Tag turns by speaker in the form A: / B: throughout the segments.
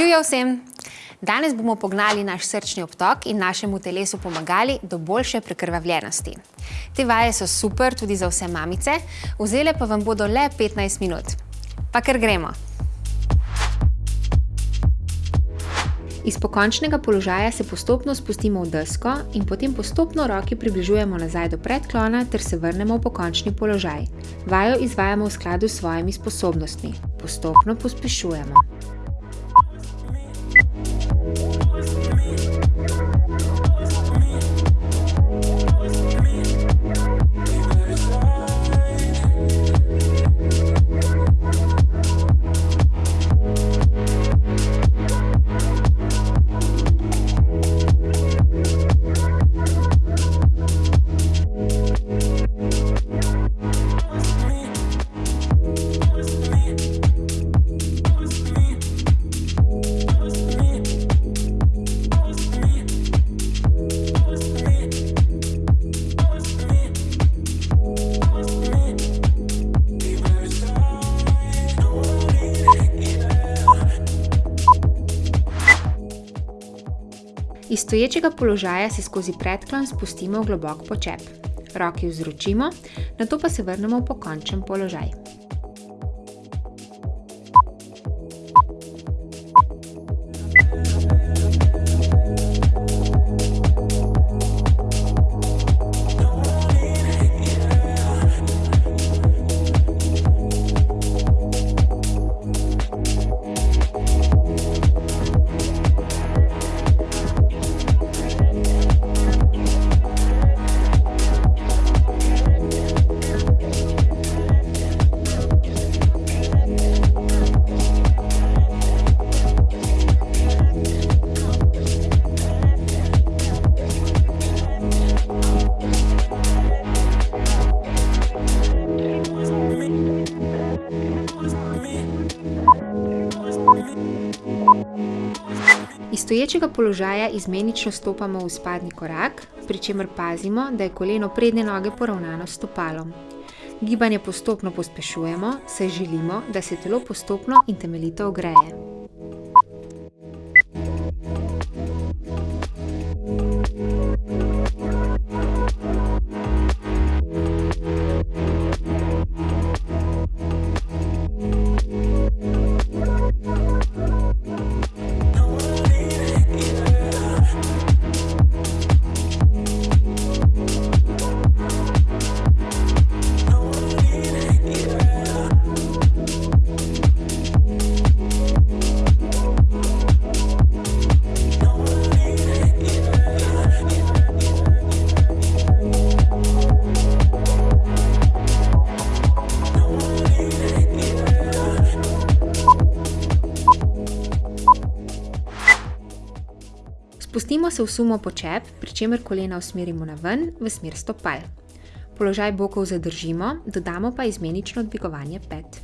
A: Živijo vsem! Danes bomo pognali naš srčni obtok in našemu telesu pomagali do boljše prekrvavljenosti. Te vaje so super tudi za vse mamice, vzele pa vam bodo le 15 minut. Pa kar gremo! Iz pokončnega položaja se postopno spustimo v desko in potem postopno roki približujemo nazaj do predklona ter se vrnemo v pokončni položaj. Vajo izvajamo v skladu s svojimi sposobnostmi. Postopno pospešujemo. Stoječega položaja se skozi predklon spustimo v globok počep. Roki vzročimo, nato pa se vrnemo v pokončen položaj. Stoječega položaja izmenično stopamo v izpadni korak, pri čemer pazimo, da je koleno prednje noge poravnano s stopalom. Gibanje postopno pospešujemo, saj želimo, da se telo postopno in temeljito ogreje. Se v sumo počep, pri čemer kolena usmerimo naven v smer stopal. Položaj bokov zadržimo, dodamo pa izmenično dvigovanje pet.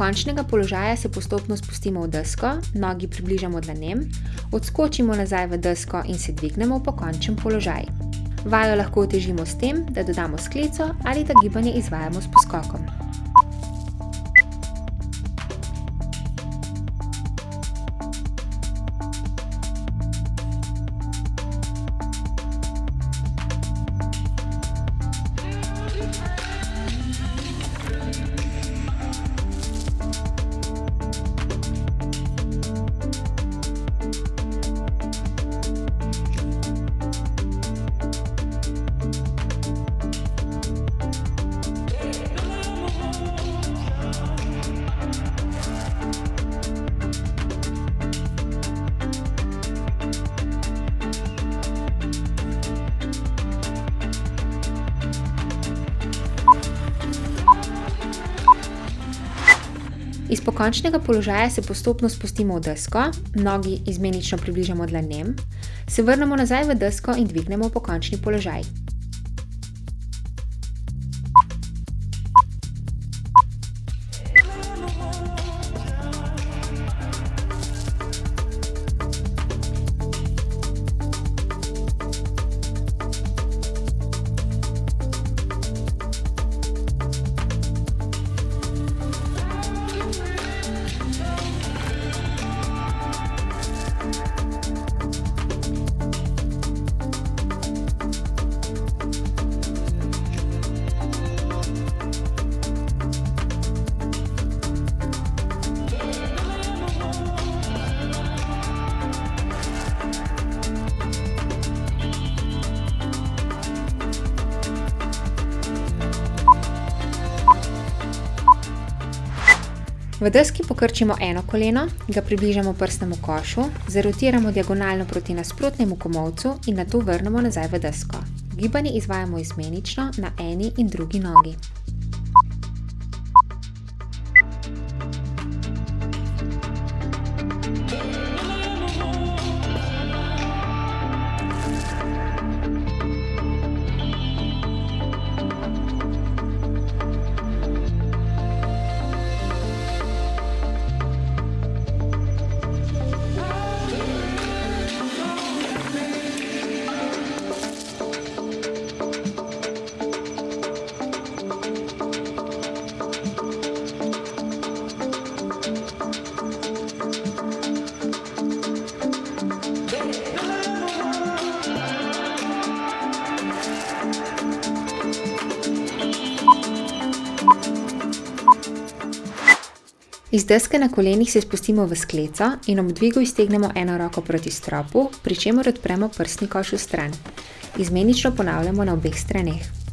A: Iz pokončnega položaja se postopno spustimo v desko, nogi približamo dlanem, odskočimo nazaj v desko in se dvignemo v pokončen položaj. Vajo lahko otežimo s tem, da dodamo skleco ali da gibanje izvajamo s poskokom. Iz pokončnega položaja se postopno spustimo v desko, nogi izmenično približamo dlanem, se vrnemo nazaj v desko in dvignemo pokončni položaj. V deski pokrčimo eno koleno, ga približamo prstnemu košu, zarotiramo diagonalno proti nasprotnemu komolcu in nato vrnemo nazaj v desko. Gibanje izvajamo izmenično na eni in drugi nogi. Iz deske na kolenih se spustimo v skleco in ob dvigu iztegnemo eno roko proti stropu, pri čemer odpremo prsni koš vstran. Izmenično ponavljamo na obeh straneh.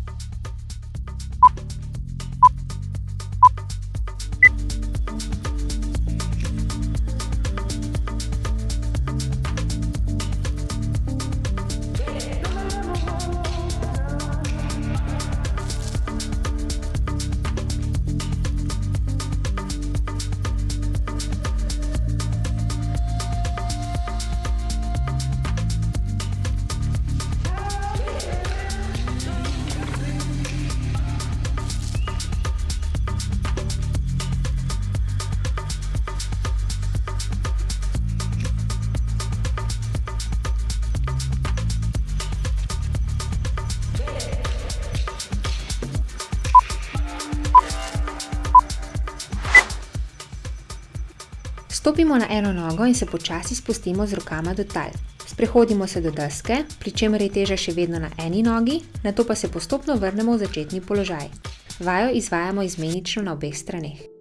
A: Stopimo na eno nogo in se počasi spustimo z rokama do tal. Sprehodimo se do deske, pri čemer je teža še vedno na eni nogi, nato pa se postopno vrnemo v začetni položaj. Vajo izvajamo izmenično na obeh straneh.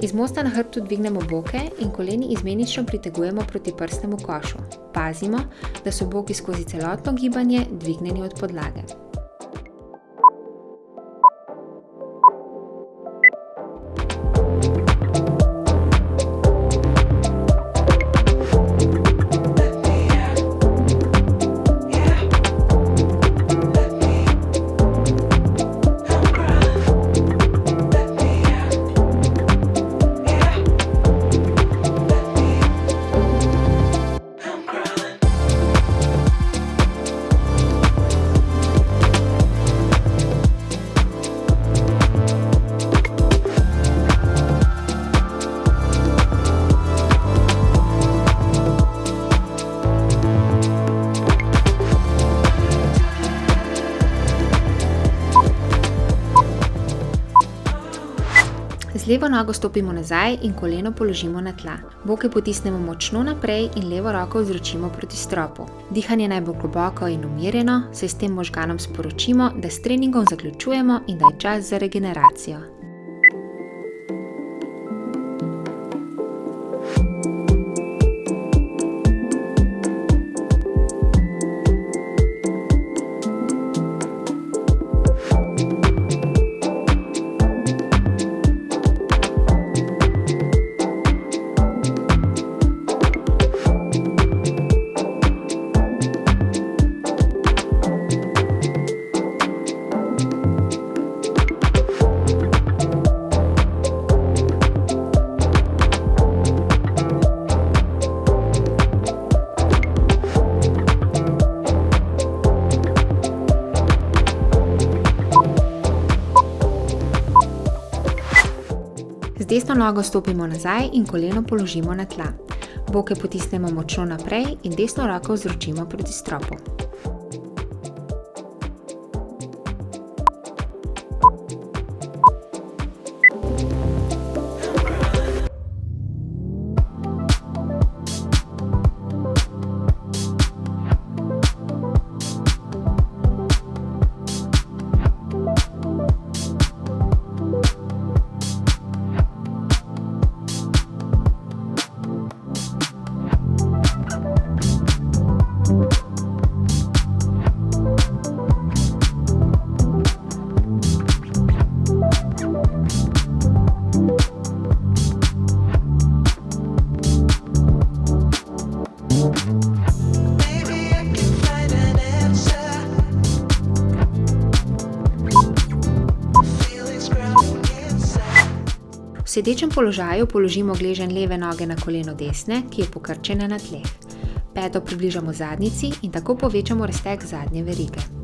A: Iz mosta na hrbtu dvignemo boke in koleni izmenično pritegujemo proti prstnemu košu. Pazimo, da so boki skozi celotno gibanje dvignjeni od podlage. Levo nogo stopimo nazaj in koleno položimo na tla. Boke potisnemo močno naprej in levo roko vzročimo proti stropu. Dihanje naj bo globoko in umirjeno, saj s tem možganom sporočimo, da s treningom zaključujemo in da je čas za regeneracijo. Desno nogo stopimo nazaj in koleno položimo na tla. Boke potisnemo močno naprej in desno roko vzročimo proti stropu. V sedečem položaju položimo gleženj leve noge na koleno desne, ki je pokrčena na tleh. Peto približamo zadnici in tako povečamo razteg zadnje verige.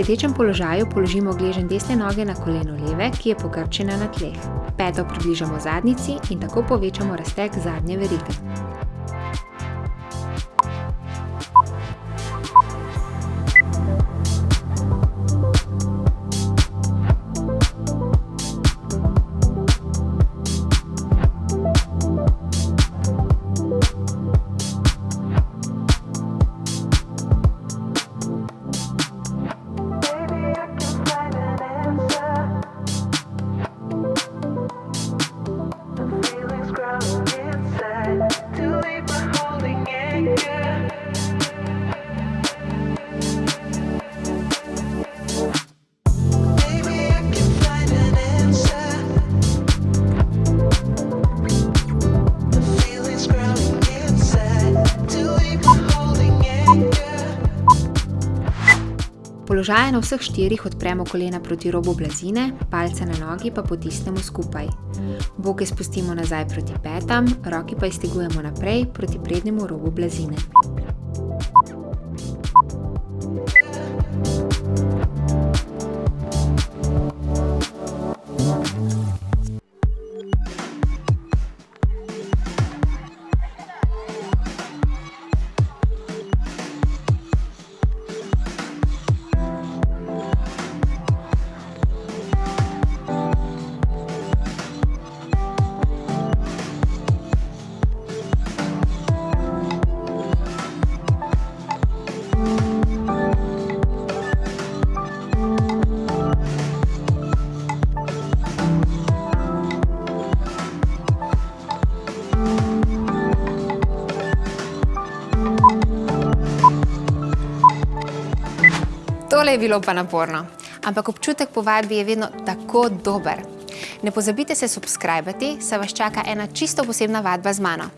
A: Sedečem položaju položimo gleženj desne noge na koleno leve, ki je pokrčena na tleh. Peto približamo zadnici in tako povečamo razteg zadnje verige. Položaje na vseh štirih odpremo kolena proti robu blazine, palce na nogi pa potisnemo skupaj. Boke spustimo nazaj proti petam, roki pa iztegujemo naprej proti prednjemu robu blazine. Tole je bilo pa naporno, ampak občutek po vadbi je vedno tako dober. Ne pozabite se subskrbati, saj vas čaka ena čisto posebna vadba z mano.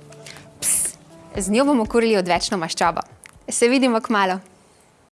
A: Ps, z njo bomo kurili odvečno maščobo. Se vidimo kmalu.